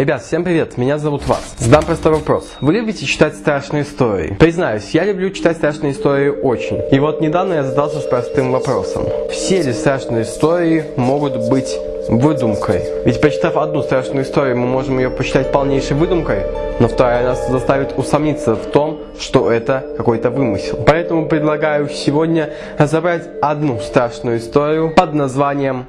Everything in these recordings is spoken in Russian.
Ребят, всем привет, меня зовут Вас. Задам простой вопрос. Вы любите читать страшные истории? Признаюсь, я люблю читать страшные истории очень. И вот недавно я задался с простым вопросом. Все ли страшные истории могут быть выдумкой? Ведь прочитав одну страшную историю, мы можем ее посчитать полнейшей выдумкой, но вторая нас заставит усомниться в том, что это какой-то вымысел. Поэтому предлагаю сегодня разобрать одну страшную историю под названием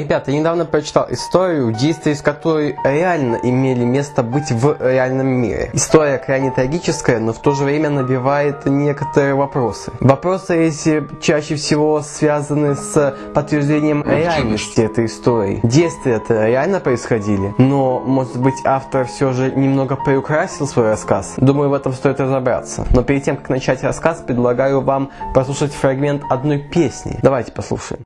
Ребята, я недавно прочитал историю, действия из которой реально имели место быть в реальном мире. История крайне трагическая, но в то же время набивает некоторые вопросы. Вопросы эти чаще всего связаны с подтверждением реальности этой истории. Действия это реально происходили, но может быть автор все же немного приукрасил свой рассказ. Думаю, в этом стоит разобраться. Но перед тем, как начать рассказ, предлагаю вам послушать фрагмент одной песни. Давайте послушаем.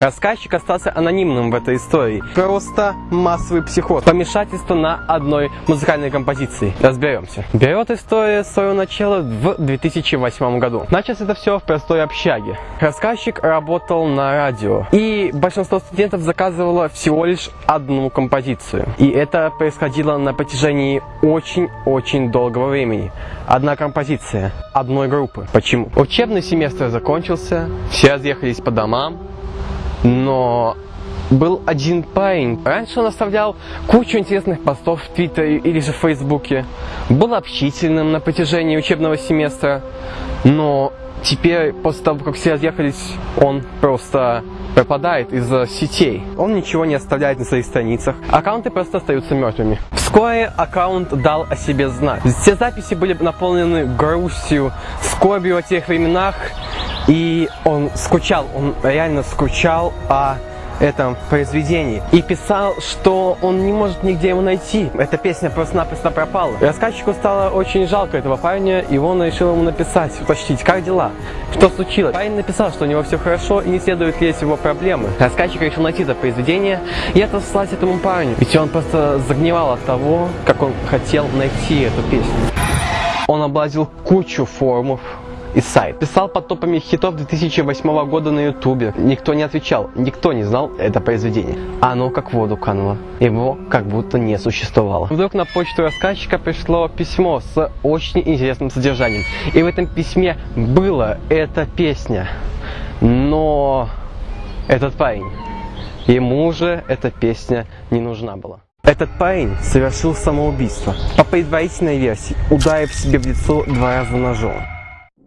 Рассказчик остался анонимным в этой истории. Просто массовый психоз. Помешательство на одной музыкальной композиции. Разберемся. Берет история свое начало в 2008 году. Началось это все в простой общаге. Рассказчик работал на радио. И большинство студентов заказывало всего лишь одну композицию. И это происходило на протяжении очень-очень долгого времени. Одна композиция одной группы. Почему? Учебный семестр закончился, все разъехались по домам, но был один парень. Раньше он оставлял кучу интересных постов в Твиттере или же в Фейсбуке. Был общительным на протяжении учебного семестра. Но теперь, после того, как все разъехались, он просто пропадает из-за сетей. Он ничего не оставляет на своих страницах. Аккаунты просто остаются мертвыми. Вскоре аккаунт дал о себе знать. Все записи были наполнены грустью, скорбью о тех временах, и он скучал, он реально скучал о этом произведении. И писал, что он не может нигде его найти. Эта песня просто-напросто пропала. Рассказчику стало очень жалко этого парня, и он решил ему написать, уточнить, как дела, что случилось. Парень написал, что у него все хорошо и не следует лезть его проблемы. Рассказчик решил найти это произведение и отослать этому парню. Ведь он просто загнивал от того, как он хотел найти эту песню. Он облазил кучу форумов, и сайт. Писал под топами хитов 2008 года на ютубе. Никто не отвечал, никто не знал это произведение. Оно как в воду кануло. Его как будто не существовало. Вдруг на почту рассказчика пришло письмо с очень интересным содержанием. И в этом письме была эта песня. Но этот парень, ему уже эта песня не нужна была. Этот парень совершил самоубийство. По предварительной версии, ударив себе в лицо два раза ножом.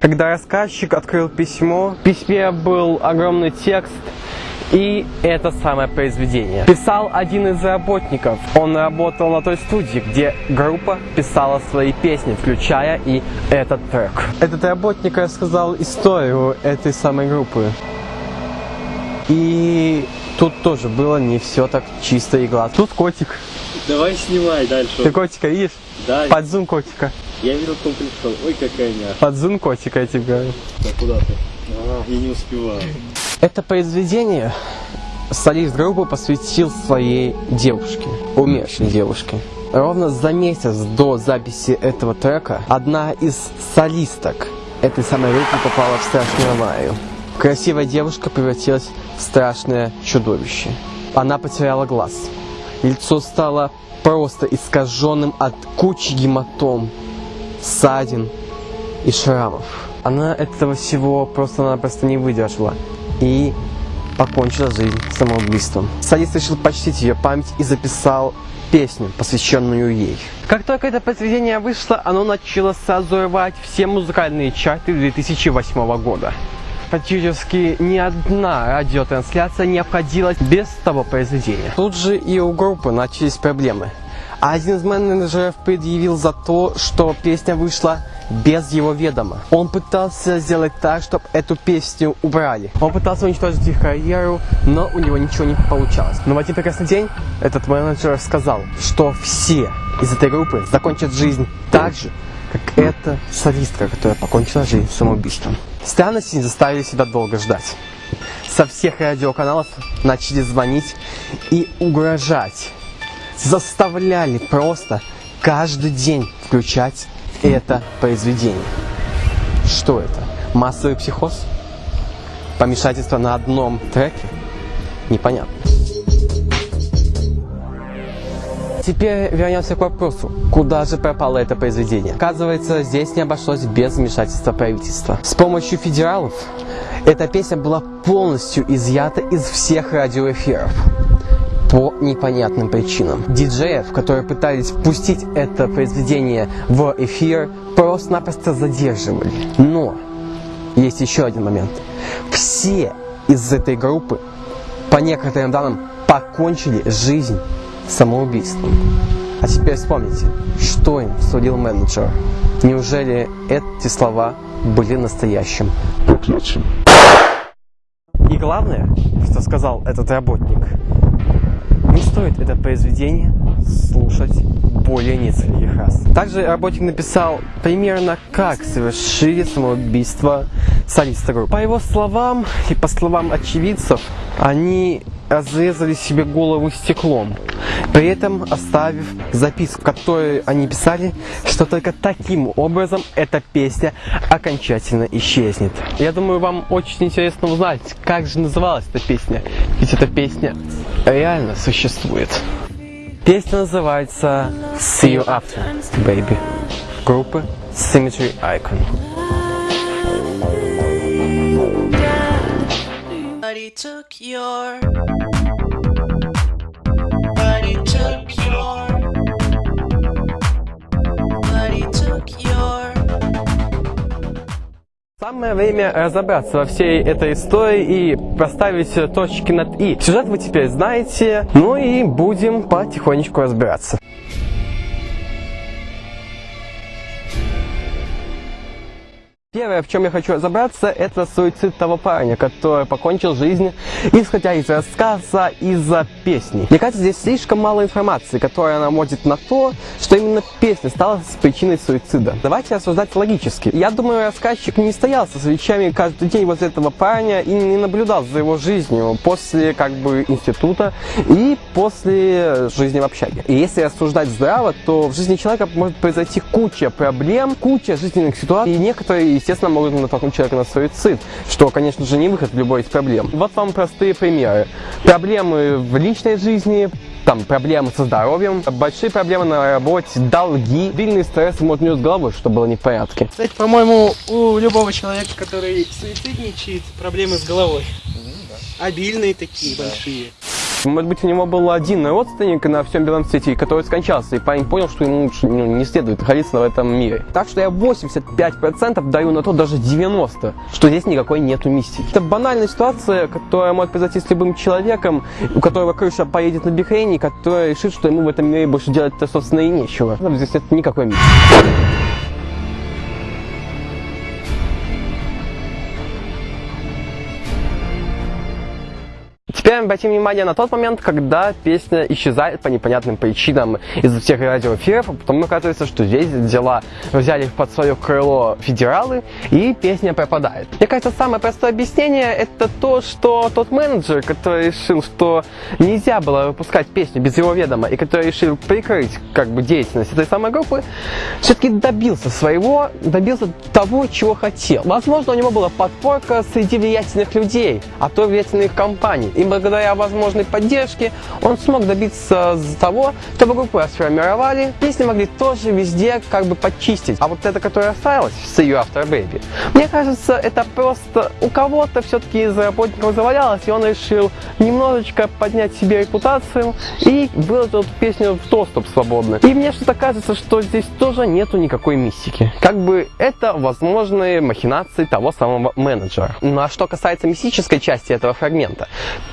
Когда рассказчик открыл письмо, в письме был огромный текст и это самое произведение. Писал один из работников. Он работал на той студии, где группа писала свои песни, включая и этот трек. Этот работник рассказал историю этой самой группы. И тут тоже было не все так чисто и гладко. Тут котик. Давай снимай дальше. Ты котика видишь? Да. Под зум котика. Я видел, кто пришел. Ой, какая няша. Под котика я тебе говорю. Да куда ты? А, я не успеваю. Это произведение солист группы посвятил своей девушке, умершей девушке. Ровно за месяц до записи этого трека одна из солисток этой самой группы попала в страшную аварию. Красивая девушка превратилась в страшное чудовище. Она потеряла глаз. Лицо стало просто искаженным от кучи гематом, ссадин и шрамов. Она этого всего просто-напросто не выдержала и покончила жизнь самоубийством. Садист решил почтить ее память и записал песню, посвященную ей. Как только это произведение вышло, оно начало сразу рвать все музыкальные чарты 2008 года. Практически ни одна радиотрансляция не обходилась без того произведения. Тут же и у группы начались проблемы. А один из менеджеров предъявил за то, что песня вышла без его ведома. Он пытался сделать так, чтобы эту песню убрали. Он пытался уничтожить их карьеру, но у него ничего не получалось. Но в один прекрасный день этот менеджер сказал, что все из этой группы закончат жизнь так же, как эта солистка, которая покончила жизнь самоубийством. Странности не заставили себя долго ждать. Со всех радиоканалов начали звонить и угрожать. Заставляли просто каждый день включать это произведение. Что это? Массовый психоз? Помешательство на одном треке? Непонятно. Теперь вернемся к вопросу, куда же пропало это произведение. Оказывается, здесь не обошлось без вмешательства правительства. С помощью федералов эта песня была полностью изъята из всех радиоэфиров по непонятным причинам. Диджеев, которые пытались впустить это произведение в эфир, просто-напросто задерживали. Но есть еще один момент. Все из этой группы, по некоторым данным, покончили жизнь самоубийством. А теперь вспомните, что им судил менеджер. Неужели эти слова были настоящим проклятием? И главное, что сказал этот работник, стоит это произведение слушать более нескольких раз. Также работник написал примерно, как совершили самоубийство солиста группы. По его словам и по словам очевидцев, они разрезали себе голову стеклом, при этом оставив записку, в которой они писали, что только таким образом эта песня окончательно исчезнет. Я думаю, вам очень интересно узнать, как же называлась эта песня, ведь эта песня реально существует. Песня называется See You After, Baby, группы Symmetry Icon. Buddy took your. Buddy took your. Buddy took your. Самое время разобраться во всей этой истории и проставить точки над «и». Сюжет вы теперь знаете, ну и будем потихонечку разбираться. Первое, в чем я хочу разобраться, это суицид того парня, который покончил жизнь, исходя из рассказа, из-за песни. Мне кажется, здесь слишком мало информации, которая наводит на то, что именно песня стала причиной суицида. Давайте рассуждать логически. Я думаю, рассказчик не стоял со свечами каждый день возле этого парня и не наблюдал за его жизнью после как бы института и после жизни в общаге. И если рассуждать здраво, то в жизни человека может произойти куча проблем, куча жизненных ситуаций, и некоторые естественно, могут натолкнуть человека на суицид, что, конечно же, не выход в любой из проблем. Вот вам простые примеры. Проблемы в личной жизни, там проблемы со здоровьем, большие проблемы на работе, долги, сильный стресс может нес головой, что было не в порядке. Кстати, по-моему, у любого человека, который суицидничает, проблемы с головой. Обильные такие большие. Может быть, у него был один родственник на всем белом свете, который скончался, и парень понял, что ему лучше ну, не следует находиться в этом мире. Так что я 85% даю на то, даже 90%, что здесь никакой нету мистики. Это банальная ситуация, которая может произойти с любым человеком, у которого крыша поедет на Бихрейне, который решит, что ему в этом мире больше делать-то, собственно, и нечего. Здесь нет никакой мистики. Теперь обратим внимание на тот момент, когда песня исчезает по непонятным причинам из всех радиоэфиров, а потом оказывается, что здесь дела взяли под свое крыло федералы, и песня пропадает. Мне кажется, самое простое объяснение это то, что тот менеджер, который решил, что нельзя было выпускать песню без его ведома, и который решил прикрыть как бы деятельность этой самой группы, все-таки добился своего, добился того, чего хотел. Возможно, у него была подпорка среди влиятельных людей, а то влиятельных компаний. И благодаря возможной поддержке он смог добиться того, чтобы группу расформировали, песни могли тоже везде как бы почистить. А вот эта, которая осталась, See You After Baby, мне кажется, это просто у кого-то все-таки из работников завалялось, и он решил немножечко поднять себе репутацию и выложил эту песню в доступ свободно. И мне что-то кажется, что здесь тоже нету никакой мистики. Как бы это возможные махинации того самого менеджера. Ну а что касается мистической части этого фрагмента,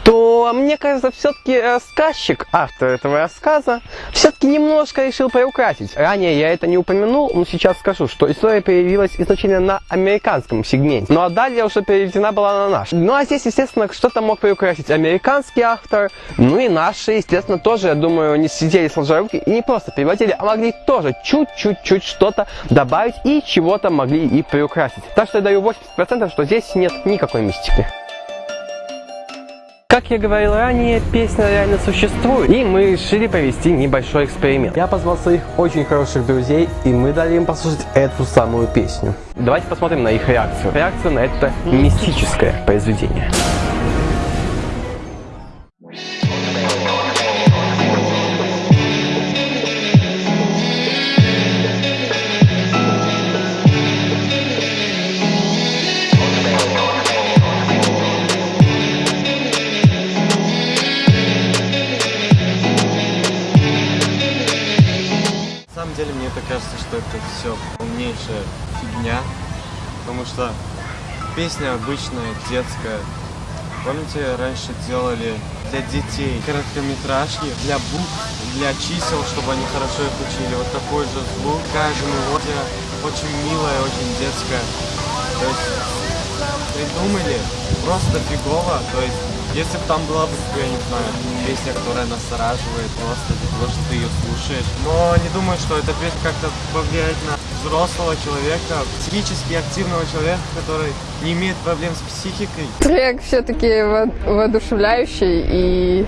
то то мне кажется, все-таки рассказчик, автор этого рассказа, все-таки немножко решил приукрасить. Ранее я это не упомянул, но сейчас скажу, что история появилась изначально на американском сегменте, ну а далее уже переведена была на наш. Ну а здесь, естественно, что-то мог приукрасить американский автор, ну и наши, естественно, тоже, я думаю, не сидели сложа руки и не просто переводили, а могли тоже чуть-чуть-чуть что-то добавить и чего-то могли и приукрасить. Так что я даю 80%, что здесь нет никакой мистики. Как я говорил ранее, песня реально существует, и мы решили провести небольшой эксперимент. Я позвал своих очень хороших друзей, и мы дали им послушать эту самую песню. Давайте посмотрим на их реакцию. Реакцию на это мистическое произведение. Все полнейшая фигня, потому что песня обычная, детская. Помните, раньше делали для детей короткометражки, для букв, для чисел, чтобы они хорошо их учили. Вот такой же звук, такая же мелодия, очень милая, очень детская. То есть придумали просто фигово, то есть если бы там была бы, я не знаю, песня, которая настораживает просто из-за того, что ты ее слушаешь. Но не думаю, что эта песня как-то повлияет на взрослого человека, психически активного человека, который не имеет проблем с психикой. Трек все-таки воодушевляющий и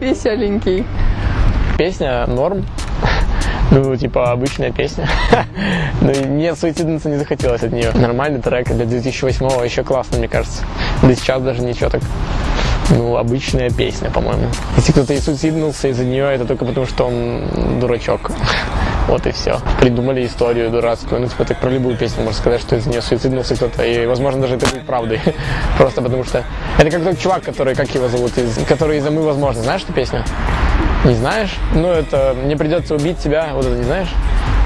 веселенький. Песня норм. Ну, типа, обычная песня. Но мне суициднуться не захотелось от нее. Нормальный трек для 2008-го, еще классно, мне кажется. Да сейчас даже ничего так. Ну, обычная песня, по-моему. Если кто-то и суициднулся из-за нее, это только потому, что он дурачок. Вот и все. Придумали историю дурацкую. Ну, типа, так про любую песню можно сказать, что из-за нее суициднулся кто-то. И, возможно, даже это будет правдой. Просто потому что... Это как тот чувак, который, как его зовут, из... который из-за «Мы, возможно». Знаешь эту песню? Не знаешь? Ну, это «Мне придется убить тебя». Вот это не знаешь?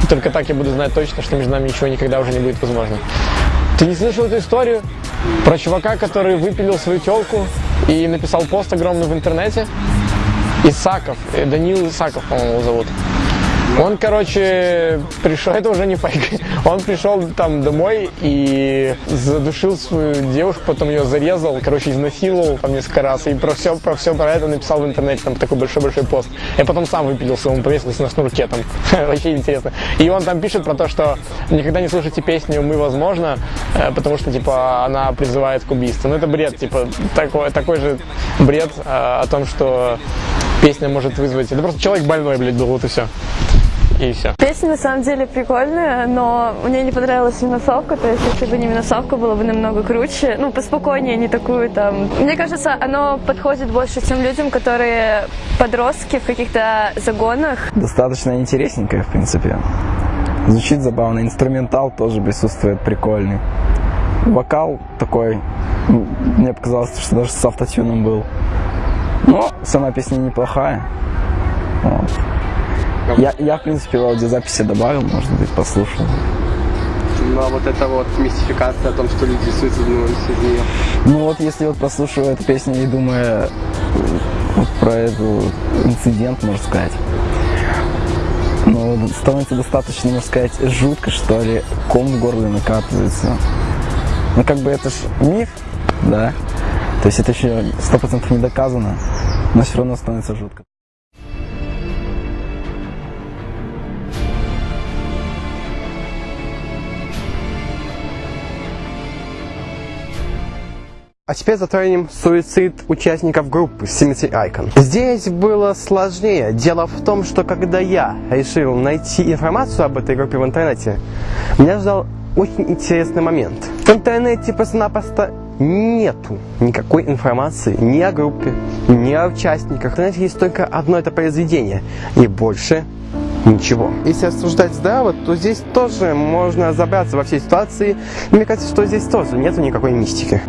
Только так я буду знать точно, что между нами ничего никогда уже не будет возможно. Ты не слышал эту историю про чувака, который выпилил свою телку и написал пост огромный в интернете? Исаков, э, Данил Исаков, по-моему, его зовут. Он, короче, пришел, это уже не фейк, он пришел там домой и задушил свою девушку, потом ее зарезал, короче, изнасиловал там несколько раз, и про все, про все про это написал в интернете, там такой большой-большой пост. И потом сам выпилился, он повесился на шнурке, там, вообще интересно. И он там пишет про то, что никогда не слушайте песню «Мы, возможно», э, потому что, типа, она призывает к убийству. Ну, это бред, типа, такой, такой же бред э, о том, что песня может вызвать... Это просто человек больной, блядь, был, вот и все. И все. Песня на самом деле прикольная, но мне не понравилась минусовка, то есть если бы не минусовка, было бы намного круче, ну, поспокойнее, не такую там. Мне кажется, оно подходит больше тем людям, которые подростки в каких-то загонах. Достаточно интересненькая, в принципе. Звучит забавно. Инструментал тоже присутствует прикольный. Вокал такой, м, мне показалось, что даже с автотюном был. Но сама песня неплохая. Вот. Я, я, в принципе, в аудиозаписи добавил, может быть, послушал. Ну а вот эта вот мистификация о том, что люди суициднулись из нее. Ну вот, если вот прослушиваю эту песню и думая э, вот про этот инцидент, можно сказать, ну, становится достаточно, можно сказать, жутко, что ли, ком в горле накатывается. Ну, как бы это ж миф, да, то есть это еще сто процентов не доказано, но все равно становится жутко. А теперь затронем суицид участников группы Symmetry Icon. Здесь было сложнее. Дело в том, что когда я решил найти информацию об этой группе в интернете, меня ждал очень интересный момент. В интернете просто-напросто нету никакой информации ни о группе, ни о участниках. В интернете есть только одно это произведение, и больше ничего. Если рассуждать здраво, то здесь тоже можно разобраться во всей ситуации. Мне кажется, что здесь тоже нету никакой мистики.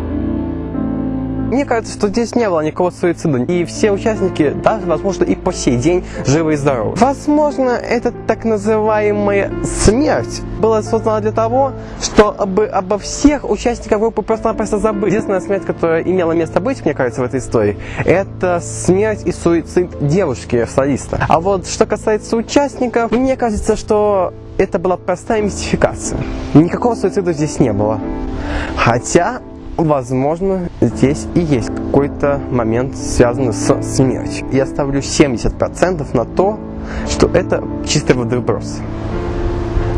Мне кажется, что здесь не было никакого суицида. И все участники, даже, возможно, и по сей день живы и здоровы. Возможно, эта так называемая смерть была создана для того, чтобы обо всех участниках группы просто-напросто забыть. Единственная смерть, которая имела место быть, мне кажется, в этой истории, это смерть и суицид девушки-солиста. А вот что касается участников, мне кажется, что это была простая мистификация. Никакого суицида здесь не было. Хотя, возможно, здесь и есть какой-то момент, связанный с смертью. Я ставлю 70% на то, что это чистый водоворос.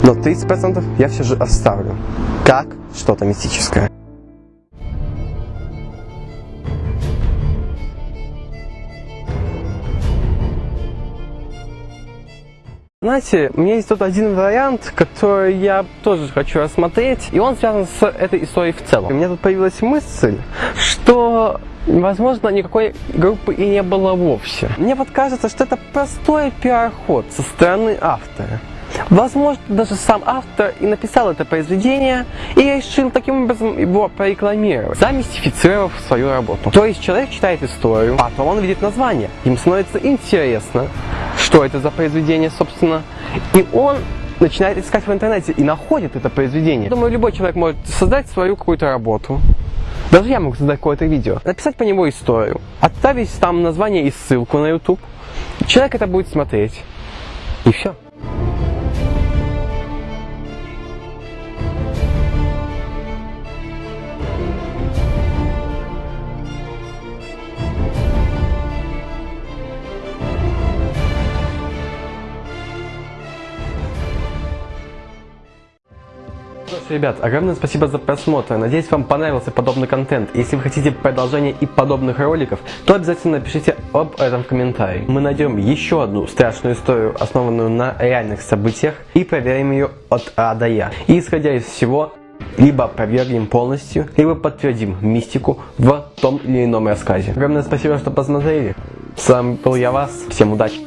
Но 30% я все же оставлю, как что-то мистическое. Знаете, у меня есть тут один вариант, который я тоже хочу рассмотреть, и он связан с этой историей в целом. У меня тут появилась мысль, что Возможно, никакой группы и не было вовсе. Мне вот кажется, что это простой пиар-ход со стороны автора. Возможно, даже сам автор и написал это произведение и решил таким образом его прорекламировать, замистифицировав свою работу. То есть человек читает историю, потом он видит название. Ему становится интересно, что это за произведение, собственно, и он начинает искать в интернете и находит это произведение. Думаю, любой человек может создать свою какую-то работу. Даже я могу создать какое-то видео, написать по нему историю, отправить там название и ссылку на YouTube. Человек это будет смотреть. И все. Что ребят, огромное спасибо за просмотр. Надеюсь, вам понравился подобный контент. Если вы хотите продолжения и подобных роликов, то обязательно напишите об этом в комментарии. Мы найдем еще одну страшную историю, основанную на реальных событиях, и проверим ее от А до Я. И исходя из всего, либо опровергнем полностью, либо подтвердим мистику в том или ином рассказе. Огромное спасибо, что посмотрели. С вами был я вас. Всем удачи!